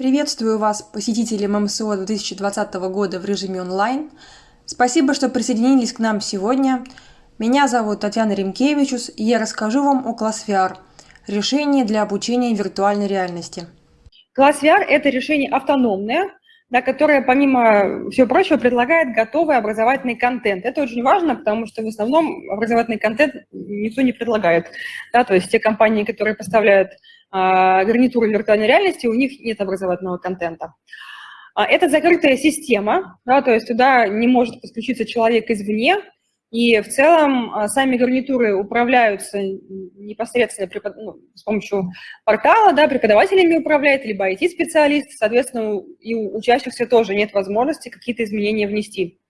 Приветствую вас, посетители ММСО 2020 года в режиме онлайн. Спасибо, что присоединились к нам сегодня. Меня зовут Татьяна Римкевичус, и я расскажу вам о класс VR – решении для обучения виртуальной реальности. Класс VR – это решение автономное, да, которое, помимо всего прочего, предлагает готовый образовательный контент. Это очень важно, потому что в основном образовательный контент никто не предлагает. Да, то есть те компании, которые поставляют гарнитуры виртуальной реальности, у них нет образовательного контента. А, это закрытая система, да, то есть туда не может подключиться человек извне, и в целом а, сами гарнитуры управляются непосредственно ну, с помощью портала, да, преподавателями управляет, либо IT-специалист, соответственно, и у учащихся тоже нет возможности какие-то изменения внести.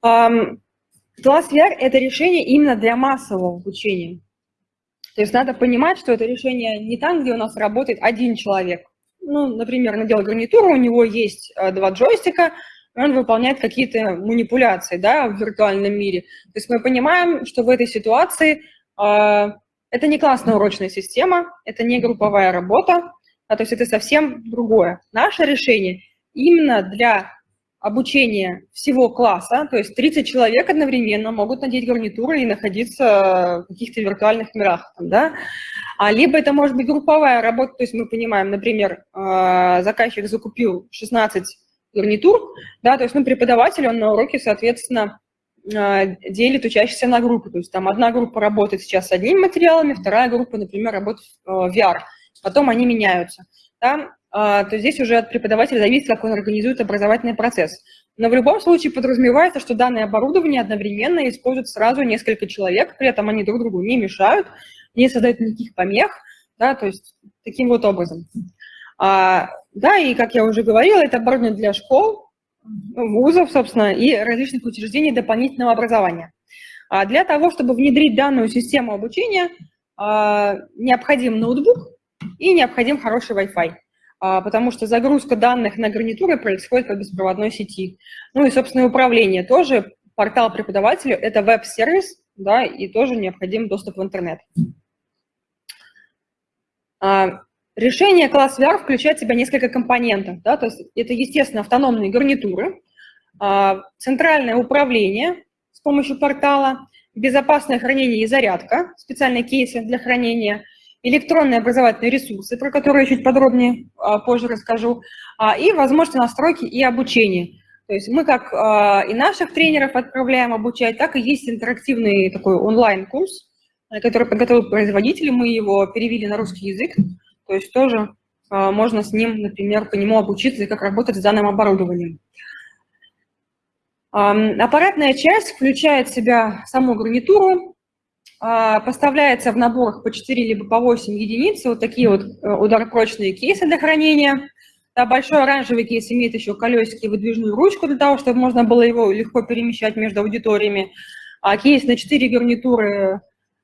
Класс VR – это решение именно для массового обучения. То есть надо понимать, что это решение не там, где у нас работает один человек. Ну, например, надел гарнитуру, у него есть э, два джойстика, он выполняет какие-то манипуляции да, в виртуальном мире. То есть мы понимаем, что в этой ситуации э, это не классная урочная система, это не групповая работа, а, то есть это совсем другое. Наше решение именно для обучение всего класса, то есть 30 человек одновременно могут надеть гарнитуры и находиться в каких-то виртуальных мирах, да, а либо это может быть групповая работа, то есть мы понимаем, например, э, заказчик закупил 16 гарнитур, да, то есть, ну, преподаватель, он на уроке, соответственно, э, делит учащихся на группы, то есть там одна группа работает сейчас с одними материалами, вторая группа, например, работает в э, VR, потом они меняются, да, то здесь уже от преподавателя зависит, как он организует образовательный процесс. Но в любом случае подразумевается, что данное оборудование одновременно используют сразу несколько человек, при этом они друг другу не мешают, не создают никаких помех, да, то есть таким вот образом. А, да, и как я уже говорила, это оборудование для школ, вузов, собственно, и различных учреждений дополнительного образования. А для того, чтобы внедрить данную систему обучения, а, необходим ноутбук и необходим хороший Wi-Fi. А, потому что загрузка данных на гарнитуры происходит по беспроводной сети. Ну и, собственно, управление тоже, портал преподавателя – это веб-сервис, да, и тоже необходим доступ в интернет. А, решение класс VR включает в себя несколько компонентов. Да, то есть это, естественно, автономные гарнитуры, а, центральное управление с помощью портала, безопасное хранение и зарядка, специальные кейсы для хранения – электронные образовательные ресурсы, про которые я чуть подробнее а, позже расскажу, а, и возможности настройки и обучения. То есть мы как а, и наших тренеров отправляем обучать, так и есть интерактивный такой онлайн-курс, который подготовил производитель, мы его перевели на русский язык, то есть тоже можно с ним, например, по нему обучиться, как работать с данным оборудованием. Аппаратная часть включает в себя саму гарнитуру, а, поставляется в наборах по 4 либо по 8 единиц, вот такие вот э, ударопрочные кейсы для хранения. Да, большой оранжевый кейс имеет еще колесики и выдвижную ручку для того, чтобы можно было его легко перемещать между аудиториями. А кейс на 4 гарнитуры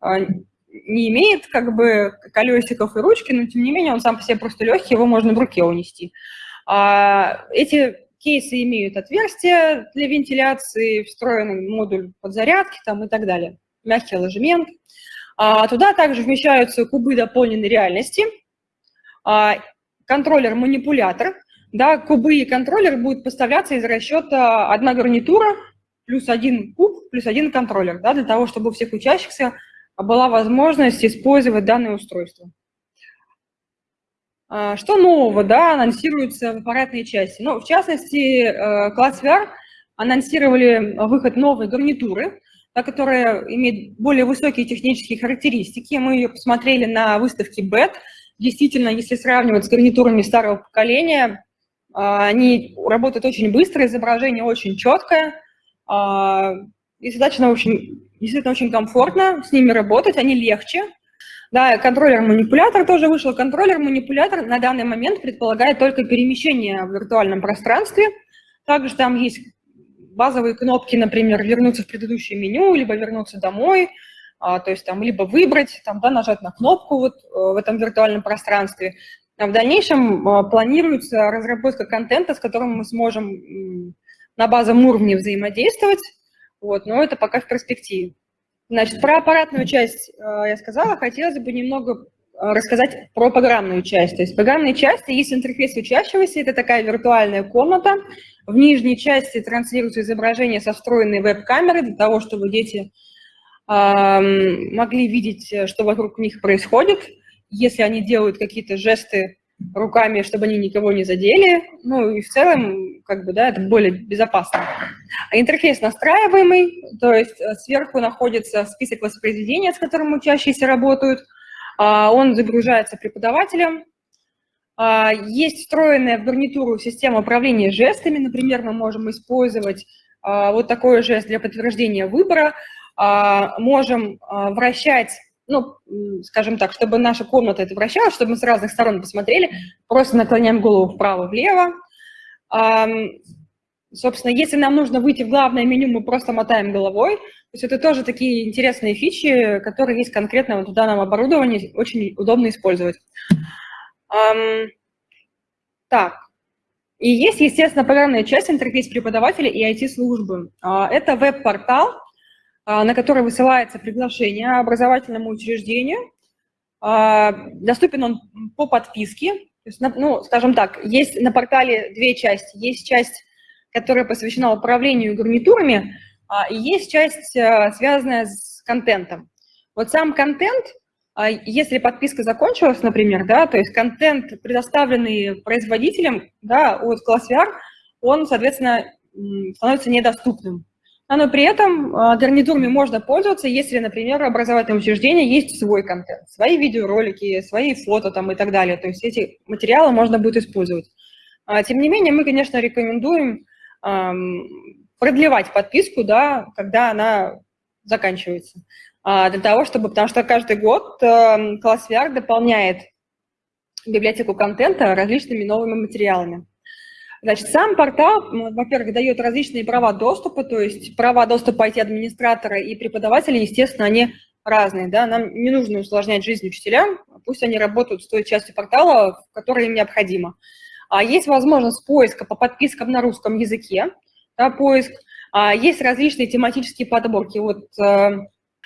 а, не имеет как бы колесиков и ручки, но тем не менее он сам по себе просто легкий, его можно в руке унести. А, эти кейсы имеют отверстия для вентиляции, встроенный модуль подзарядки там, и так далее мягкий ложемент. А, туда также вмещаются кубы дополненной реальности, а, контроллер-манипулятор. Да, кубы и контроллер будут поставляться из расчета одна гарнитура плюс один куб плюс один контроллер, да, для того, чтобы у всех учащихся была возможность использовать данное устройство. А, что нового да, анонсируется в аппаратной части? Ну, в частности, э, класс VR анонсировали выход новой гарнитуры, которая имеет более высокие технические характеристики. Мы ее посмотрели на выставке BET. Действительно, если сравнивать с гарнитурами старого поколения, а, они работают очень быстро, изображение очень четкое, а, и достаточно очень, действительно очень комфортно с ними работать, они легче. Да, контроллер-манипулятор тоже вышел. Контроллер-манипулятор на данный момент предполагает только перемещение в виртуальном пространстве. Также там есть базовые кнопки, например, вернуться в предыдущее меню, либо вернуться домой, а, то есть там либо выбрать, там, да, нажать на кнопку вот э, в этом виртуальном пространстве. А в дальнейшем а, планируется разработка контента, с которым мы сможем на базовом уровне взаимодействовать, вот, но это пока в перспективе. Значит, про аппаратную часть я сказала, хотелось бы немного рассказать про программную часть. То есть в программной части есть интерфейс учащегося, это такая виртуальная комната. В нижней части транслируется изображение со встроенной веб-камерой для того, чтобы дети э, могли видеть, что вокруг них происходит. Если они делают какие-то жесты руками, чтобы они никого не задели. Ну и в целом, как бы, да, это более безопасно. А интерфейс настраиваемый, то есть э, сверху находится список воспроизведения, с которым учащиеся работают. А, он загружается преподавателем. А, есть встроенная в гарнитуру система управления жестами. Например, мы можем использовать а, вот такой жест для подтверждения выбора. Можем вращать ну, скажем так, чтобы наша комната это вращалась, чтобы мы с разных сторон посмотрели, просто наклоняем голову вправо-влево. Собственно, если нам нужно выйти в главное меню, мы просто мотаем головой. То есть это тоже такие интересные фичи, которые есть конкретно вот в данном оборудовании, очень удобно использовать. Так, и есть, естественно, программная часть, интерфейс преподавателя и IT-службы. А, это веб-портал, а, на который высылается приглашение образовательному учреждению. А, доступен он по подписке. То есть, ну, скажем так, есть на портале две части. Есть часть, которая посвящена управлению гарнитурами, а, и есть часть, связанная с контентом. Вот сам контент, если подписка закончилась, например, да, то есть контент, предоставленный производителем да, от ClassVR, он, соответственно, становится недоступным. Но при этом а, гарнитурами можно пользоваться, если, например, образовательное учреждение есть свой контент, свои видеоролики, свои фото там и так далее. То есть эти материалы можно будет использовать. А, тем не менее, мы, конечно, рекомендуем продлевать подписку, да, когда она заканчивается. А, для того, чтобы, потому что каждый год класс VR дополняет библиотеку контента различными новыми материалами. Значит, сам портал, во-первых, дает различные права доступа, то есть права доступа IT-администратора и преподавателя, естественно, они разные. Да? Нам не нужно усложнять жизнь учителям, пусть они работают с той частью портала, в которой им необходимо. А есть возможность поиска по подпискам на русском языке, да, поиск. А есть различные тематические подборки. Вот, э,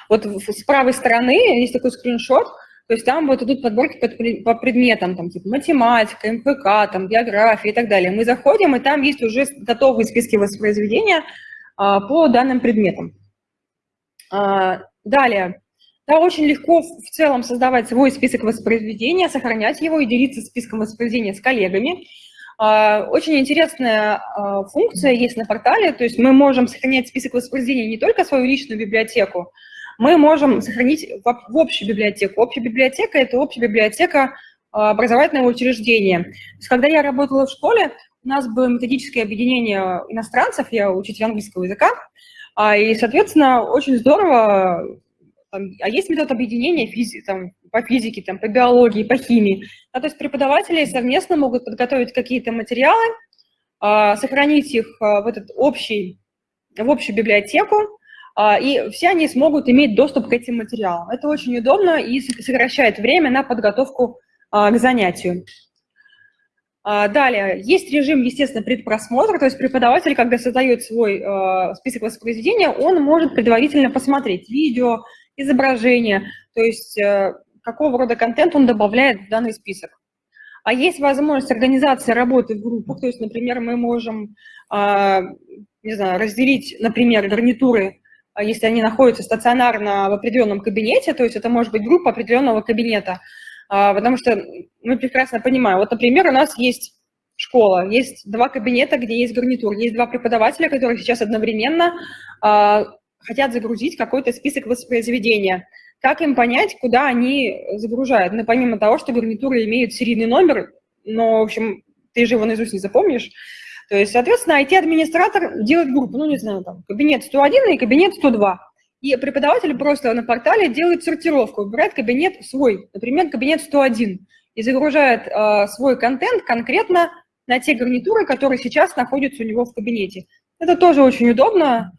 вот с правой стороны есть такой скриншот – то есть там вот идут подборки по предметам, там, типа математика, МФК, там, география и так далее. Мы заходим, и там есть уже готовые списки воспроизведения а, по данным предметам. А, далее. Да, очень легко в целом создавать свой список воспроизведения, сохранять его и делиться списком воспроизведения с коллегами. А, очень интересная а, функция есть на портале, то есть мы можем сохранять список воспроизведения не только свою личную библиотеку, мы можем сохранить в общую библиотеку. Общая библиотека – это общая библиотека а, образовательного учреждения. То есть, когда я работала в школе, у нас было методическое объединение иностранцев, я учитель английского языка, и, соответственно, очень здорово, там, а есть метод объединения физи, там, по физике, там, по биологии, по химии. Да, то есть преподаватели совместно могут подготовить какие-то материалы, а, сохранить их в, этот общий, в общую библиотеку, а, и все они смогут иметь доступ к этим материалам. Это очень удобно и сокращает время на подготовку а, к занятию. А, далее, есть режим, естественно, предпросмотра, то есть преподаватель, когда создает свой список воспроизведения, он может предварительно посмотреть видео, изображение, то есть э, какого рода контент он добавляет в данный список. А есть возможность организации работы в группах, то есть, например, мы можем, не знаю, разделить, например, гарнитуры а если они находятся стационарно в определенном кабинете, то есть это может быть группа определенного кабинета, а, потому что мы прекрасно понимаем, вот, например, у нас есть школа, есть два кабинета, где есть гарнитур, есть два преподавателя, которые сейчас одновременно а, хотят загрузить какой-то список воспроизведения. Как им понять, куда они загружают? Ну, помимо того, что гарнитуры имеют серийный номер, но, в общем, ты же его наизусть не запомнишь, то есть, соответственно, IT-администратор делает группу, ну, не знаю, там, кабинет 101 и кабинет 102. И преподаватель просто на портале делает сортировку, выбирает кабинет свой, например, кабинет 101, и загружает э, свой контент конкретно на те гарнитуры, которые сейчас находятся у него в кабинете. Это тоже очень удобно,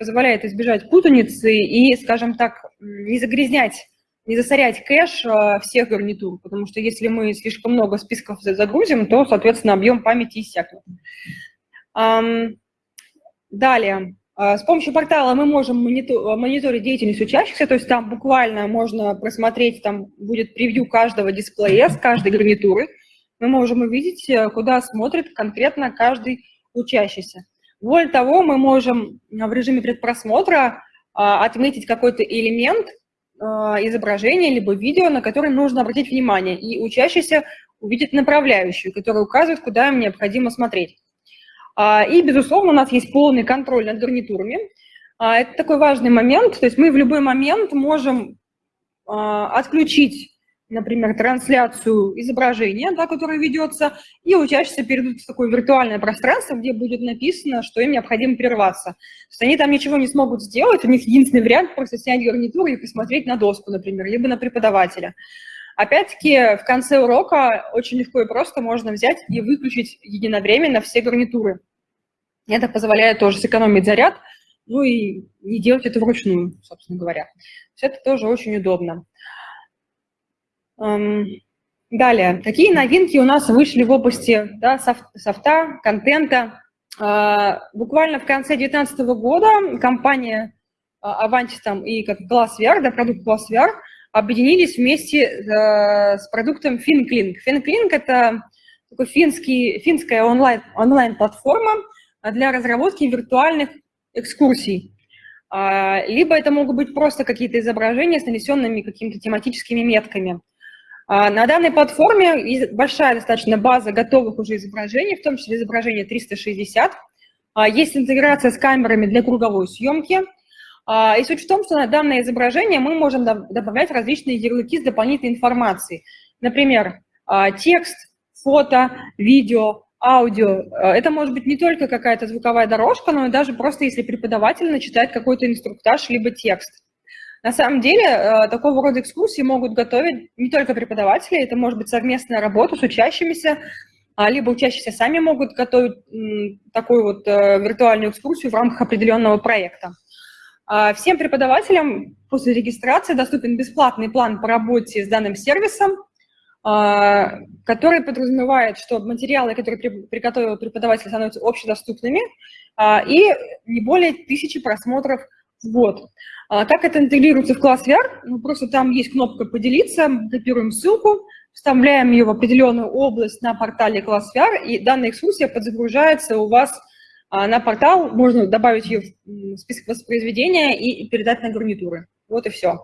позволяет избежать путаницы и, скажем так, не загрязнять, не засорять кэш э, всех гарнитур, потому что если мы слишком много списков загрузим, то, соответственно, объем памяти иссякнет. Далее. А, с помощью портала мы можем мониторить деятельность учащихся, то есть там буквально можно просмотреть, там будет превью каждого дисплея с каждой гарнитуры. Мы можем увидеть, э, куда смотрит конкретно каждый учащийся. Более того, мы можем в режиме предпросмотра а, отметить какой-то элемент а, изображения либо видео, на который нужно обратить внимание, и учащийся увидит направляющую, которая указывает, куда им необходимо смотреть. А, и, безусловно, у нас есть полный контроль над гарнитурами. Это такой важный момент, то есть мы в любой момент можем отключить например, трансляцию изображения, да, которое ведется, и учащиеся перейдут в такое виртуальное пространство, где будет написано, что им необходимо прерваться. То есть они там ничего не смогут сделать, у них единственный вариант просто снять гарнитуру и посмотреть на доску, например, либо на преподавателя. Опять-таки, в конце урока очень легко и просто можно взять и выключить единовременно все гарнитуры. Это позволяет тоже сэкономить заряд, ну и не делать это вручную, собственно говоря. Все это тоже очень удобно. Далее, какие новинки у нас вышли в области да, софта, контента? А, буквально в конце 2019 года компания Avantis там, и как Glassware, да, продукт Glassware, объединились вместе э, с продуктом FinClink. FinClink – это такой финский, финская онлайн, онлайн-платформа для разработки виртуальных экскурсий. Либо это могут быть просто какие-то изображения с нанесенными какими-то тематическими метками. А, на данной платформе большая достаточно база готовых уже изображений, в том числе изображение 360. А, есть интеграция с камерами для круговой съемки. А, и суть в том, что на данное изображение мы можем добавлять различные ярлыки с дополнительной информацией. Например, текст, фото, видео, аудио. Это может быть не только какая-то звуковая дорожка, но и даже просто если преподаватель начитает какой-то инструктаж либо текст. На самом деле, э, такого рода экскурсии могут готовить не только преподаватели, это может быть совместная работа с учащимися, а, либо учащиеся сами могут готовить такую вот э, виртуальную экскурсию в рамках определенного проекта. А, всем преподавателям после регистрации доступен бесплатный план по работе с данным сервисом, а, который подразумевает, что материалы, которые приготовил преподаватель, становятся общедоступными, и не более тысячи просмотров в год. А как это интегрируется в класс VR? Ну, просто там есть кнопка «Поделиться», копируем ссылку, вставляем ее в определенную область на портале класс VR, и данная экскурсия подзагружается у вас а, на портал, можно добавить ее в список воспроизведения и передать на гарнитуры. Вот и все.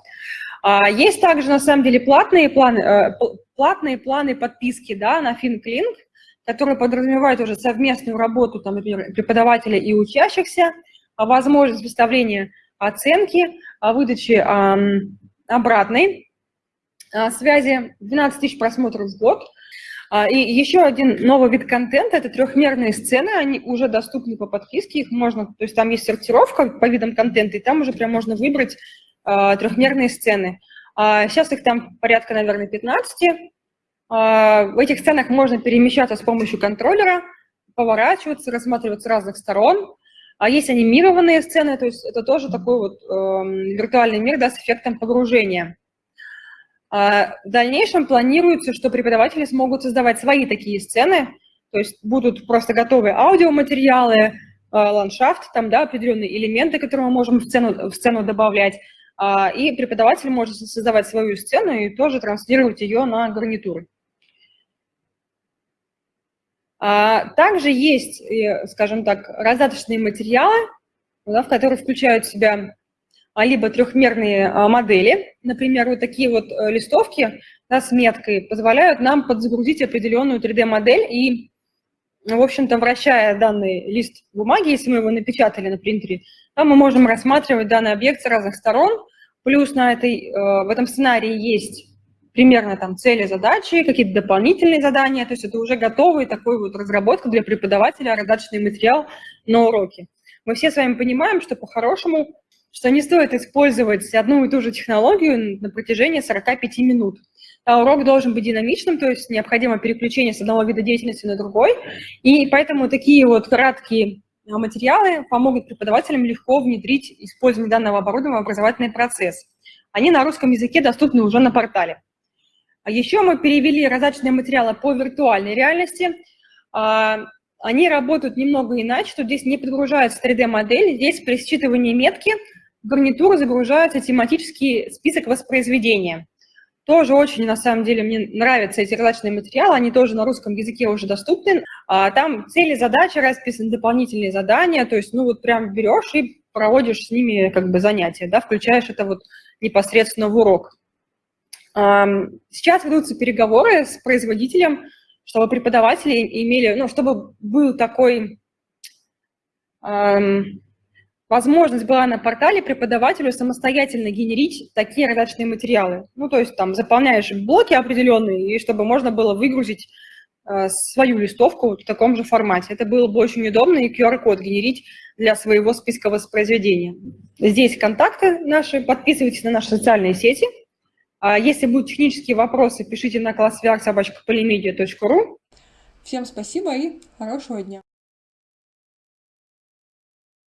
А, есть также, на самом деле, платные планы, э, платные планы подписки да, на FinClink, которые подразумевают уже совместную работу, там, например, преподавателя и учащихся, возможность выставления оценки, выдачи обратной а, связи, 12 тысяч просмотров в год. А, и еще один новый вид контента – это трехмерные сцены, они уже доступны по подписке, их можно, то есть там есть сортировка по видам контента, и там уже прям можно выбрать а, трехмерные сцены. Сейчас их там порядка, наверное, 15. В этих сценах можно перемещаться с помощью контроллера, поворачиваться, рассматривать с разных сторон. А есть анимированные сцены, то есть это тоже такой вот э, виртуальный мир да, с эффектом погружения. А в дальнейшем планируется, что преподаватели смогут создавать свои такие сцены, то есть будут просто готовые аудиоматериалы, э, ландшафт, там, да, определенные элементы, которые мы можем в сцену, в сцену добавлять, э, и преподаватель может создавать свою сцену и тоже транслировать ее на гарнитуры. А, также есть, скажем так, раздаточные материалы, да, в которые включают в себя а, либо трехмерные а, модели, например, вот такие вот э, листовки да, с меткой позволяют нам подзагрузить определенную 3D-модель и, в общем-то, вращая данный лист бумаги, если мы его напечатали на принтере, да, мы можем рассматривать данный объект с разных сторон, плюс на этой, э, в этом сценарии есть примерно там цели, задачи, какие-то дополнительные задания, то есть это уже готовый такой вот разработка для преподавателя, раздаточный материал на уроке. Мы все с вами понимаем, что по-хорошему, что не стоит использовать одну и ту же технологию на протяжении 45 минут. А урок должен быть динамичным, то есть необходимо переключение с одного вида деятельности на другой, и поэтому такие вот краткие материалы помогут преподавателям легко внедрить использование данного оборудования в образовательный процесс. Они на русском языке доступны уже на портале. А еще мы перевели раздаточные материалы по виртуальной реальности. А, они работают немного иначе, что здесь не подгружается 3D-модель, здесь при считывании метки в гарнитуру загружается тематический список воспроизведения. Тоже очень, на самом деле, мне нравятся эти различные материалы, они тоже на русском языке уже доступны. А, там цели, задачи расписаны, дополнительные задания, то есть, ну, вот прям берешь и проводишь с ними как бы занятия, да, включаешь это вот непосредственно в урок. Сейчас ведутся переговоры с производителем, чтобы преподаватели имели, ну, чтобы был такой возможность была на портале преподавателю самостоятельно генерить такие различные материалы. Ну, то есть там заполняешь блоки определенные, и чтобы можно было выгрузить э, свою листовку в таком же формате. Это было бы очень удобно, и QR-код генерить для своего списка воспроизведения. Здесь контакты наши, подписывайтесь на наши социальные сети. А если будут технические вопросы, пишите на классвиар.собачка.polymedia.ru. Всем спасибо и хорошего дня.